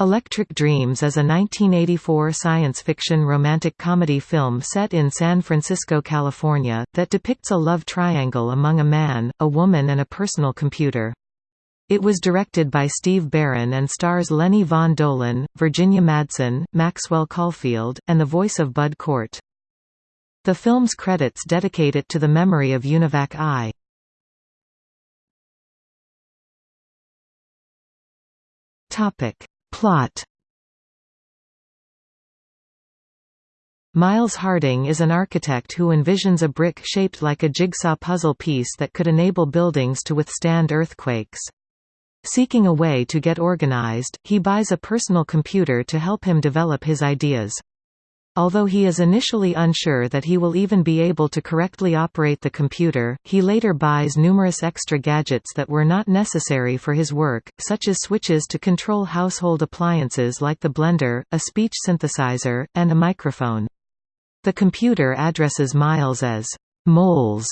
Electric Dreams is a 1984 science fiction romantic comedy film set in San Francisco, California, that depicts a love triangle among a man, a woman and a personal computer. It was directed by Steve Barron and stars Lenny Von Dohlen, Virginia Madsen, Maxwell Caulfield, and the voice of Bud Cort. The film's credits dedicate it to the memory of Univac I. Topic Plot Miles Harding is an architect who envisions a brick shaped like a jigsaw puzzle piece that could enable buildings to withstand earthquakes. Seeking a way to get organized, he buys a personal computer to help him develop his ideas. Although he is initially unsure that he will even be able to correctly operate the computer, he later buys numerous extra gadgets that were not necessary for his work, such as switches to control household appliances like the blender, a speech synthesizer, and a microphone. The computer addresses Miles as Moles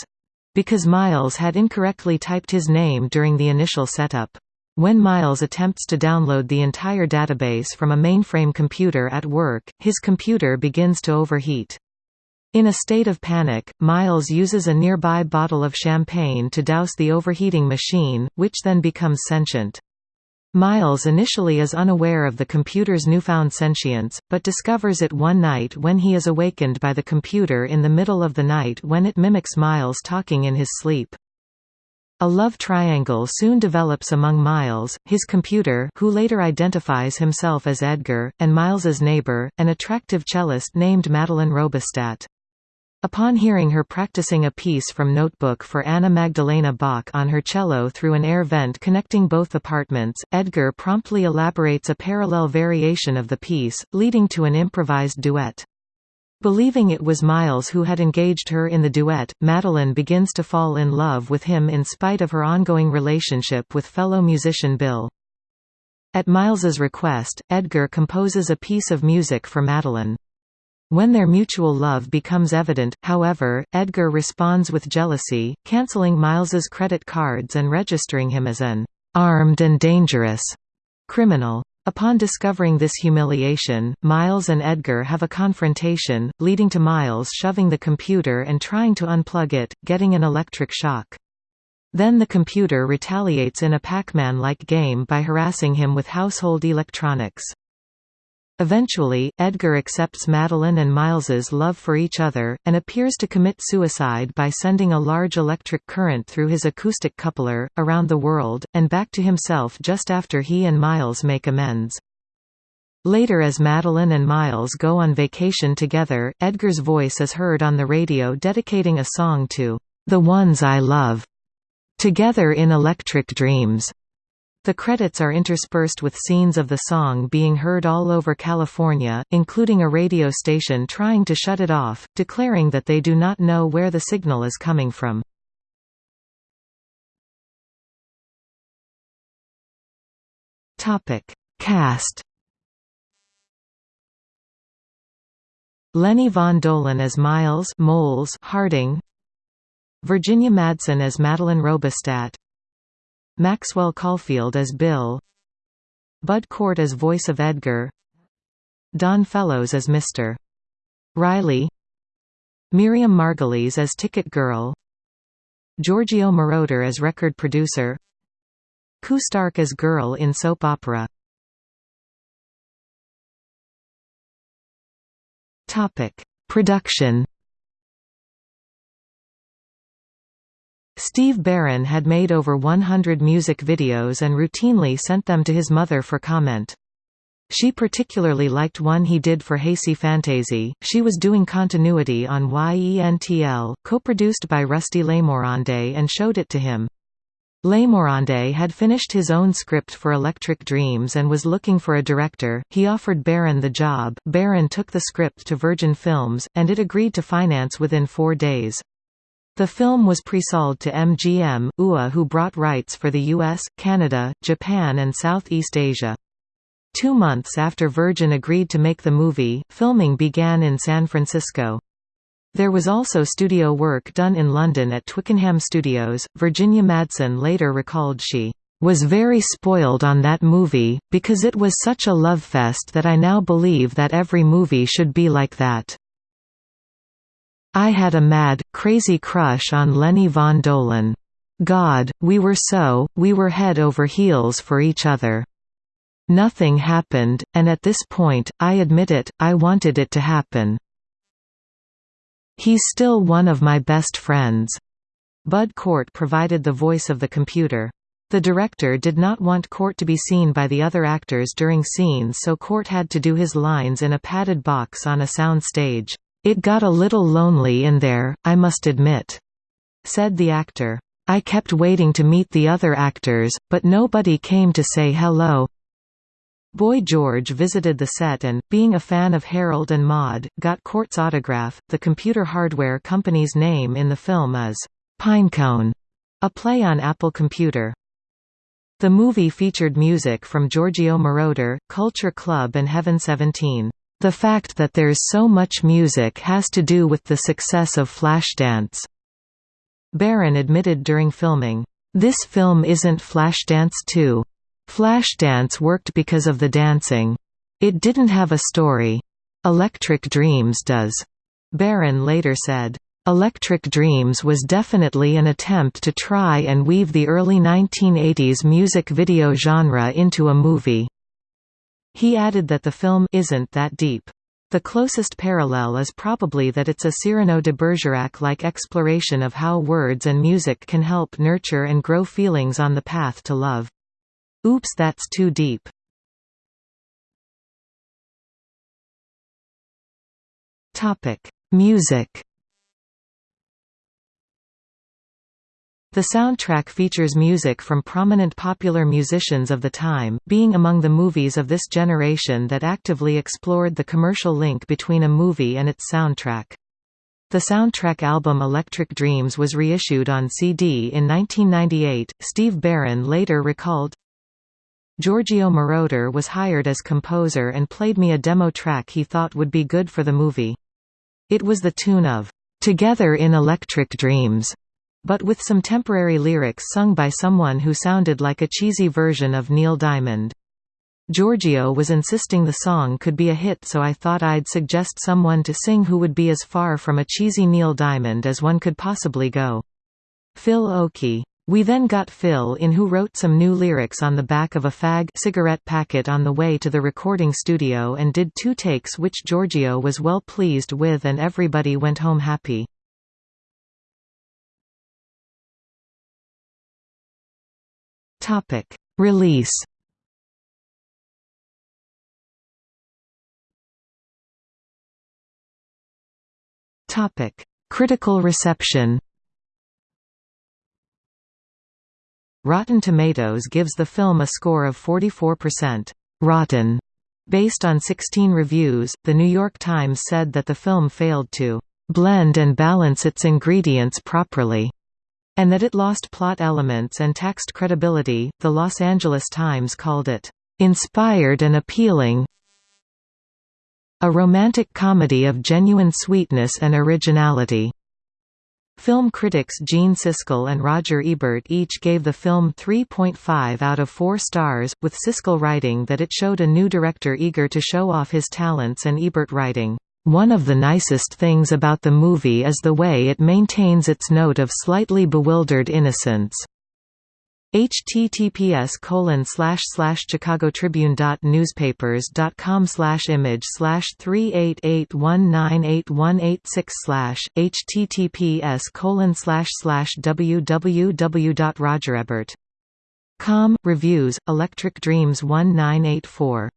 because Miles had incorrectly typed his name during the initial setup. When Miles attempts to download the entire database from a mainframe computer at work, his computer begins to overheat. In a state of panic, Miles uses a nearby bottle of champagne to douse the overheating machine, which then becomes sentient. Miles initially is unaware of the computer's newfound sentience, but discovers it one night when he is awakened by the computer in the middle of the night when it mimics Miles talking in his sleep. A love triangle soon develops among Miles, his computer who later identifies himself as Edgar, and Miles's neighbor, an attractive cellist named Madeline Robistat. Upon hearing her practicing a piece from Notebook for Anna Magdalena Bach on her cello through an air vent connecting both apartments, Edgar promptly elaborates a parallel variation of the piece, leading to an improvised duet. Believing it was Miles who had engaged her in the duet, Madeline begins to fall in love with him in spite of her ongoing relationship with fellow musician Bill. At Miles's request, Edgar composes a piece of music for Madeline. When their mutual love becomes evident, however, Edgar responds with jealousy, cancelling Miles's credit cards and registering him as an armed and dangerous criminal. Upon discovering this humiliation, Miles and Edgar have a confrontation, leading to Miles shoving the computer and trying to unplug it, getting an electric shock. Then the computer retaliates in a Pac-Man-like game by harassing him with household electronics. Eventually, Edgar accepts Madeline and Miles's love for each other, and appears to commit suicide by sending a large electric current through his acoustic coupler, around the world, and back to himself just after he and Miles make amends. Later as Madeline and Miles go on vacation together, Edgar's voice is heard on the radio dedicating a song to, "...the ones I love." Together in Electric Dreams. The credits are interspersed with scenes of the song being heard all over California, including a radio station trying to shut it off, declaring that they do not know where the signal is coming from. Cast Lenny Von Dohlen as Miles Moles Harding Virginia Madsen as Madeline Robistat Maxwell Caulfield as Bill Bud Cort as voice of Edgar Don Fellows as Mr. Riley Miriam Margolyes as Ticket Girl Giorgio Moroder as record producer Koo Stark as girl in soap opera Production Steve Barron had made over 100 music videos and routinely sent them to his mother for comment. She particularly liked one he did for Haysi Fantayzee. She was doing continuity on YENTL, co-produced by Rusty Lemorande and showed it to him. Lemorande had finished his own script for Electric Dreams and was looking for a director. He offered Barron the job. Barron took the script to Virgin Films, and it agreed to finance within four days. The film was pre-sold to MGM, UA who brought rights for the US, Canada, Japan and Southeast Asia. Two months after Virgin agreed to make the movie, filming began in San Francisco. There was also studio work done in London at Twickenham Studios. Virginia Madsen later recalled she was very spoiled on that movie, because it was such a love fest that I now believe that every movie should be like that. I had a mad, crazy crush on Lenny von Dohlen. God, we were so, we were head over heels for each other. Nothing happened, and at this point, I admit it, I wanted it to happen. He's still one of my best friends. Bud Cort provided the voice of the computer. The director did not want Cort to be seen by the other actors during scenes so Cort had to do his lines in a padded box on a sound stage. It got a little lonely in there, I must admit," said the actor. I kept waiting to meet the other actors, but nobody came to say hello. Boy George visited the set and, being a fan of Harold and Maude, got Cort's autograph. The computer hardware company's name in the film is Pinecone, a play on Apple Computer. The movie featured music from Giorgio Moroder, Culture Club and Heaven 17. The fact that there's so much music has to do with the success of Flashdance. Barron admitted during filming, "This film isn't Flashdance 2. Flashdance worked because of the dancing. It didn't have a story. Electric Dreams does." Barron later said, Electric Dreams was definitely an attempt to try and weave the early 1980s music video genre into a movie. He added that the film isn't that deep. The closest parallel is probably that it's a Cyrano de Bergerac-like exploration of how words and music can help nurture and grow feelings on the path to love. Oops that's too deep. Music The soundtrack features music from prominent popular musicians of the time, being among the movies of this generation that actively explored the commercial link between a movie and its soundtrack. The soundtrack album Electric Dreams was reissued on CD in 1998. Steve Barron later recalled, Giorgio Moroder was hired as composer and played me a demo track he thought would be good for the movie. It was the tune of Together in Electric Dreams but with some temporary lyrics sung by someone who sounded like a cheesy version of Neil Diamond. Giorgio was insisting the song could be a hit so I thought I'd suggest someone to sing who would be as far from a cheesy Neil Diamond as one could possibly go. Phil Oakey. We then got Phil in who wrote some new lyrics on the back of a fag cigarette packet on the way to the recording studio and did two takes which Giorgio was well pleased with and everybody went home happy. Topic: Release. Topic: Critical reception. Rotten Tomatoes gives the film a score of 44%. Rotten. Based on 16 reviews, The New York Times said that the film failed to blend and balance its ingredients properly and that it lost plot elements and taxed credibility. The Los Angeles Times called it inspired and appealing, a romantic comedy of genuine sweetness and originality. Film critics Gene Siskel and Roger Ebert each gave the film 3.5 out of 4 stars, with Siskel writing that it showed a new director eager to show off his talents and Ebert writing, one of the nicest things about the movie is the way it maintains its note of slightly bewildered innocence. https colon slash slash chicagotribune.newspapers.com slash image slash three eight eight one nine eight one eight six slash https colon slash slash www.rogerebert.com reviews Electric Dreams 1984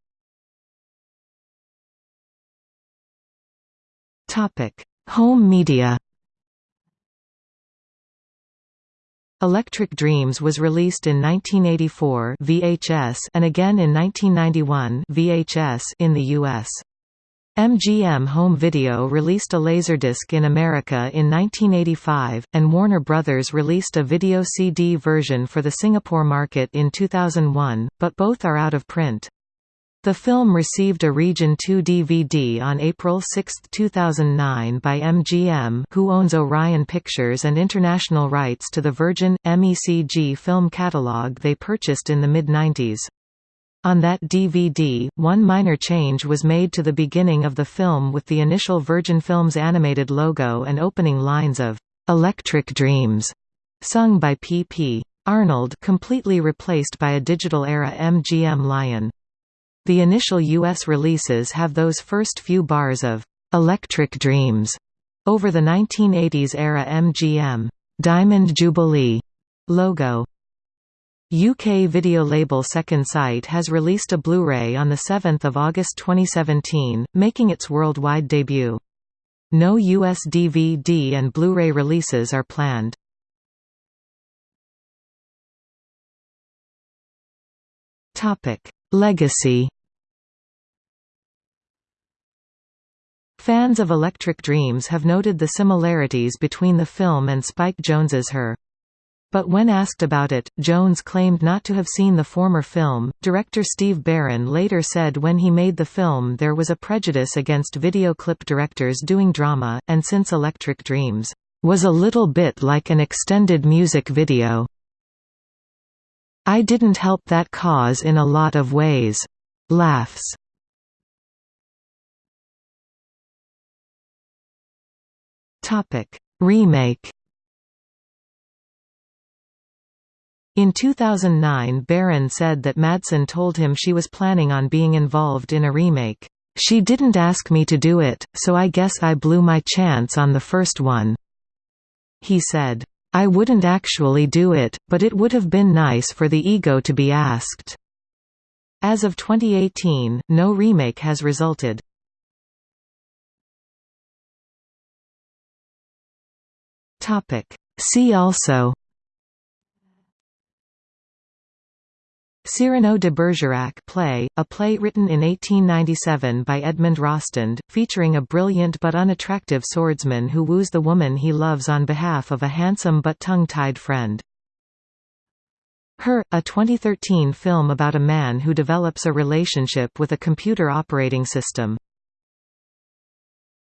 Topic: Home media. Electric Dreams was released in 1984 VHS and again in 1991 VHS in the US. MGM Home Video released a Laserdisc in America in 1985, and Warner Brothers released a video CD version for the Singapore market in 2001, but both are out of print. The film received a Region 2 DVD on April 6, 2009 by MGM who owns Orion Pictures and international rights to the Virgin, MECG film catalog they purchased in the mid-90s. On that DVD, one minor change was made to the beginning of the film with the initial Virgin Films animated logo and opening lines of "'Electric Dreams' sung by P.P. Arnold completely replaced by a digital-era MGM Lion. The initial U.S. releases have those first few bars of "'Electric Dreams' over the 1980s-era MGM Diamond Jubilee logo. UK video label Second Sight has released a Blu-ray on 7 August 2017, making its worldwide debut. No US DVD and Blu-ray releases are planned. Legacy Fans of Electric Dreams have noted the similarities between the film and Spike Jonze's Her. But when asked about it, Jonze claimed not to have seen the former film. Director Steve Barron later said when he made the film there was a prejudice against video clip directors doing drama, and since Electric Dreams was a little bit like an extended music video, I didn't help that cause in a lot of ways. Laughs. Topic: Remake. In 2009 Barron said that Madsen told him she was planning on being involved in a remake. She didn't ask me to do it, so I guess I blew my chance on the first one. He said, I wouldn't actually do it, but it would have been nice for the ego to be asked. As of 2018, no remake has resulted. See also Cyrano de Bergerac play, a play written in 1897 by Edmond Rostand, featuring a brilliant but unattractive swordsman who woos the woman he loves on behalf of a handsome but tongue-tied friend. Her, a 2013 film about a man who develops a relationship with a computer operating system.